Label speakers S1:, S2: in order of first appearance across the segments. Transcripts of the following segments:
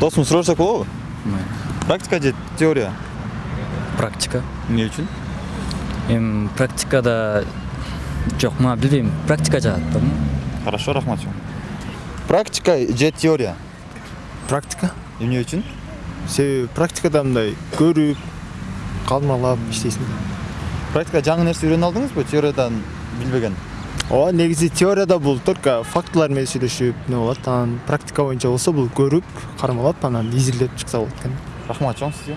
S1: досум сурашсак болобу практика же теория?
S2: Практика.
S1: Эмне үчүн
S2: эми практикада жок мага билбейм практика жагат да
S1: хорошо рахмат. Чоң практика же теория?
S3: Практика?
S1: Эмне үчүн
S3: себеби практикада мындай көрүп кармалап иштейсиң.
S1: Практикада жаңы нерсе үйрөнүп алдыңызбы теориядан билбеген.
S3: Ооба негизи теорияда бул только фактылар менен сүйлөшүп эмне болот? Анан практика боюнча болсо бул көрүп кармалап анан изилдеп чыкса болот экен.
S1: Рахмат чоң сизге.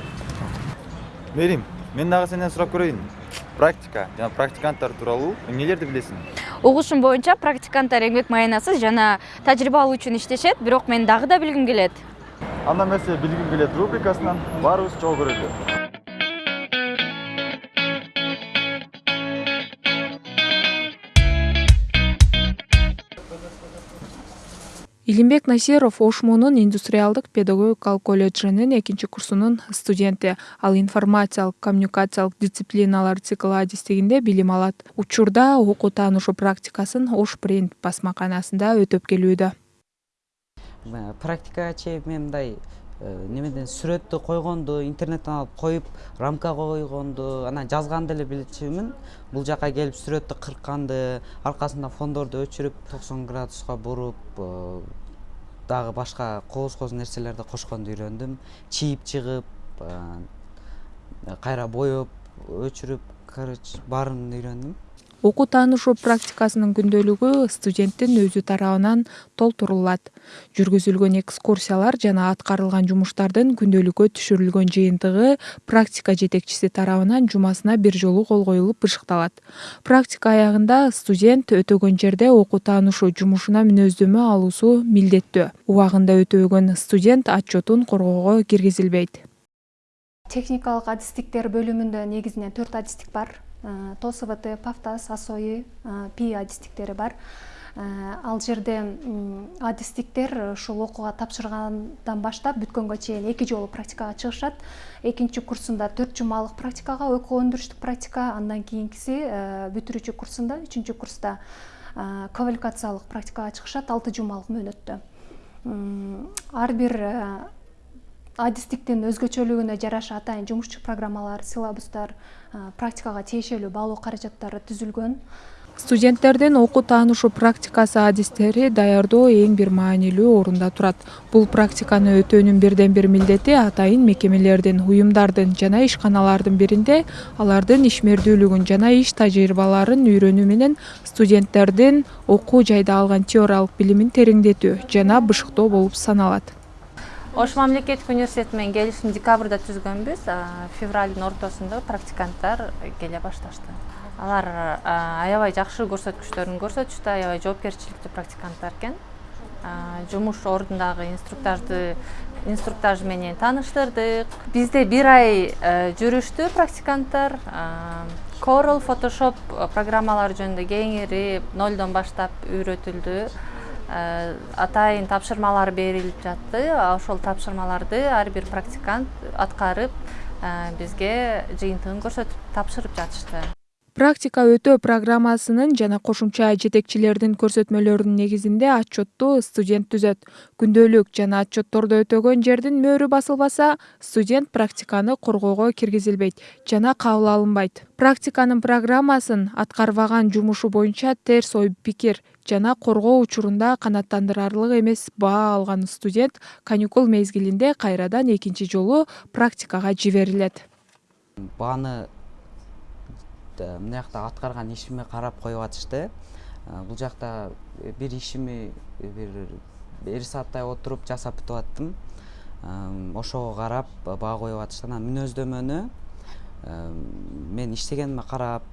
S1: Мерим мен дагы сенден сурап көрөйүн. Практика жана практиканттар тууралуу эмнелерди билесиң?
S4: Угушум боюнча практиканттар эмгек маянасыз жана тажрыйба алуу үчүн иштешет бирок мен дагы да билгим келет.
S1: Анда эмесе билгим келет рубрикасынан баарыбыз чогуу көрөлү
S5: илимбек насиров ош индустриалдык педагогикалык колледжинин экинчи курсунун студенти. Ал информациялык коммуникациялык дисциплиналар циклы адистигинде билим алат. Учурда окуу таанышуу практикасын ош принт басмаканасында өтөп келүүдө.
S6: Практикачы мен мындай э, немеден сүрөттү койгонду интернеттен алып коюп рамка койгонду анан жазганды эле билчүмүн. Бул жака келип сүрөттү кыркканды аркасында фондорду өчүрүп токсон градуска буруп э, дагы башка кооз кооз нерселерди кошконду үйрөндүм чийип чыгып кайра боеп өчүрүп короче баарын үйрөндүм
S5: окуу таанышуу практикасынын күндөлүгү студенттин өзү тарабынан толтурулат. Жүргүзүлгөн экскурсиялар жана аткарылган жумуштардын күндөлүккө түшүрүлгөн жыйынтыгы практика жетекчиси тарабынан жумасына бир жолу кол коюлуп бышыкталат. Практика аягында студент өтөгөн жерде окуу таанышуу жумушуна мүнөздөмө алуусу милдеттүү. Убагында өтөбөгөн студент отчетун коргоого киргизилбейт.
S7: Техникалык адистиктер бөлүмүндө негизинен төрт адистик бар тосвт пафтас асои э, пи адистиктери бар. Э, ал жерде адистиктер ушул окууга тапшыргандан баштап бүткөнгө чейин эки жолу практикага чыгышат. Экинчи курсунда төрт жумалык практикага экөө өндүрүштүк практика андан кийинкиси бүтүрүүчү курсунда үчүнчү курста квалификациялык практикага чыгышат алты жумалык мөөнөттө. Ар бир адистиктин өзгөчөлүгүнө жараша атайын жумушчу программалар силабустар практикага тиешелүү баалоо каражаттары түзүлгөн.
S5: Студенттердин окуу таанышуу практикасы адистери даярдоо эң бир маанилүү орунда турат. Бул практиканы өтөөнүн бирден бир милдети атайын мекемелердин уюмдардын жана ишканалардын биринде алардын ишмердүүлүгүн жана иш тажрыйбаларын үйрөнүү менен студенттердин окуу жайда алган теориялык билимин тереңдетүү жана бышыктоо болуп саналат
S4: ош мамлекеттик университети менен келишим декабрда түзгөнбүз. Февралдын ортосунда практиканттар келе башташты. Алар аябай жакшы көрсөткүчтөрүн көрсөтүштү. Аябай жоопкерчиликтүү практиканттар экен. Жумуш ордундагы инструктажды инструктаж менен тааныштырдык бизде бир ай э, жүрүштү практиканттар. Corl photoshop программалары жөнүндө кеңири нолдон баштап үйрөтүлдү атайын тапшырмалар берилип жатты. Ошол тапшырмаларды ар бир практикант аткарып э, бизге жыйынтыгын көрсөтүп тапшырып жатышты
S5: практика өтөө программасынын жана кошумча жетекчилердин көрсөтмөлөрүнүн негизинде отчетту студент түзөт. Күндөлүк жана отчетторду өтөгөн жердин мөөрү басылбаса студент практиканы коргоого киргизилбейт жана кабыл алынбайт. Практиканын программасын аткарбаган жумушу боюнча терс ой пикир жана коргоо учурунда канааттандырарлык эмес баа алган студент каникул мезгилинде кайрадан экинчи жолу практикага жиберилет.
S6: Бааны мына жакта аткарган ишиме карап коюп атышты. Бул жакта бир ишими бир эки сааттай отуруп жасап бүтүп аттым. Ошого карап баа коюп атышты. Анан мүнөздөмөнү мен иштегениме карап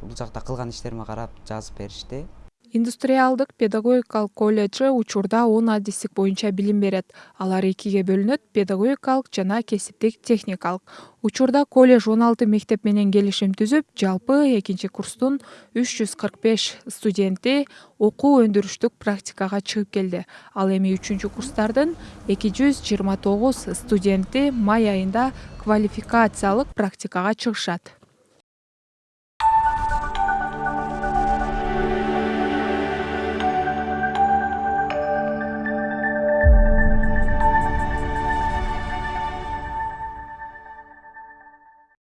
S6: бул жакта кылган иштериме карап жазып беришти
S5: индустриалдык педагогикалык колледжи учурда он адистик боюнча билим берет. Алар экиге бөлүнөт педагогикалык жана кесиптик техникалык. Учурда колледж он алты мектеп менен келишим түзүп жалпы экинчи курстун үч жүз кырк беш студенти окуу өндүрүштүк практикага чыгып келди. Ал эми үчүнчү курстардын эки жүз жыйырма тогуз студенти май айында квалификациялык практикага чыгышат